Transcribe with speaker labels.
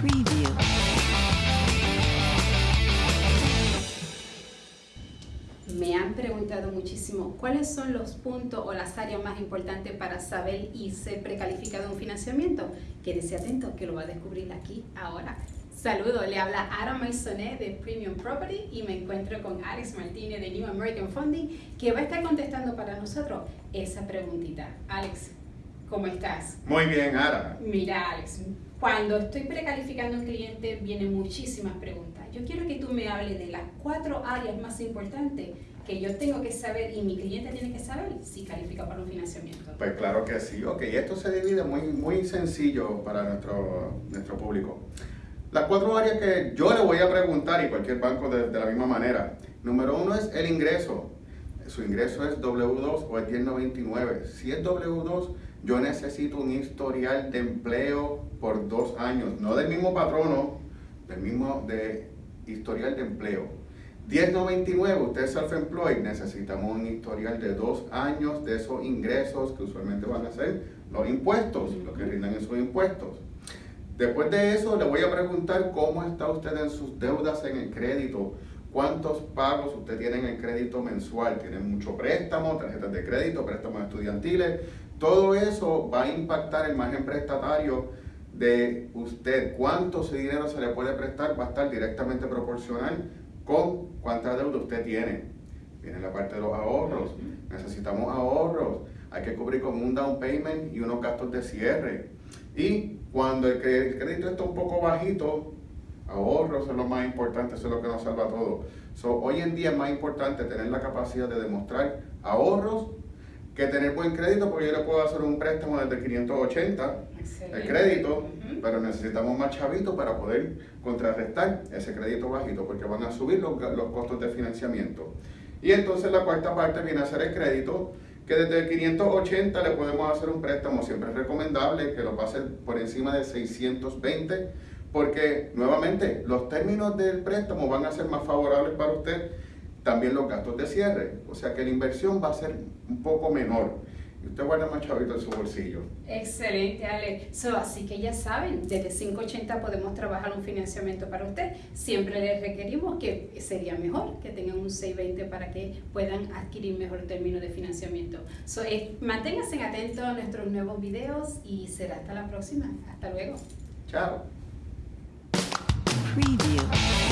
Speaker 1: Preview.
Speaker 2: Me han preguntado muchísimo cuáles son los puntos o las áreas más importantes para saber y ser precalificado en un financiamiento. Quédese atento que lo va a descubrir aquí ahora. Saludos, le habla Ara Maisonet de Premium Property y me encuentro con Alex Martínez de New American Funding que va a estar contestando para nosotros esa preguntita. Alex, ¿cómo estás?
Speaker 3: Muy bien, Ara.
Speaker 2: Mira, Alex, cuando estoy precalificando a un cliente vienen muchísimas preguntas. Yo quiero que tú me hables de las cuatro áreas más importantes que yo tengo que saber y mi cliente tiene que saber si califica para un financiamiento.
Speaker 3: Pues claro que sí. Ok, esto se divide muy, muy sencillo para nuestro, nuestro público. Las cuatro áreas que yo le voy a preguntar y cualquier banco de, de la misma manera. Número uno es el ingreso. Su ingreso es W2 o es 1099. Si es W2, yo necesito un historial de empleo por dos años, no del mismo patrono, del mismo de historial de empleo. 1099, usted es self-employed, necesitamos un historial de dos años de esos ingresos que usualmente van a ser los impuestos, lo que rindan esos impuestos. Después de eso, le voy a preguntar cómo está usted en sus deudas en el crédito, cuántos pagos usted tiene en el crédito mensual, tiene mucho préstamo, tarjetas de crédito, préstamos estudiantiles, todo eso va a impactar el margen prestatario de usted. Cuánto ese dinero se le puede prestar va a estar directamente proporcional con cuánta deuda usted tiene. Viene la parte de los ahorros. Necesitamos ahorros. Hay que cubrir con un down payment y unos gastos de cierre. Y cuando el crédito está un poco bajito, ahorros es lo más importante, eso es lo que nos salva todo. hoy en día es más importante tener la capacidad de demostrar ahorros que tener buen crédito, porque yo le puedo hacer un préstamo desde 580 el crédito, pero necesitamos más chavitos para poder contrarrestar ese crédito bajito, porque van a subir los, los costos de financiamiento. Y entonces la cuarta parte viene a ser el crédito, que desde 580 le podemos hacer un préstamo, siempre es recomendable que lo pase por encima de 620, porque nuevamente los términos del préstamo van a ser más favorables para usted, también los gastos de cierre, o sea que la inversión va a ser un poco menor y usted guarda más chavito en su bolsillo.
Speaker 2: Excelente, Ale. así que ya saben, desde 580 podemos trabajar un financiamiento para usted. Siempre les requerimos que sería mejor que tengan un 620 para que puedan adquirir mejor término de financiamiento. So, eh, manténganse atentos a nuestros nuevos videos y será hasta la próxima. Hasta luego.
Speaker 3: Chao.
Speaker 1: Preview.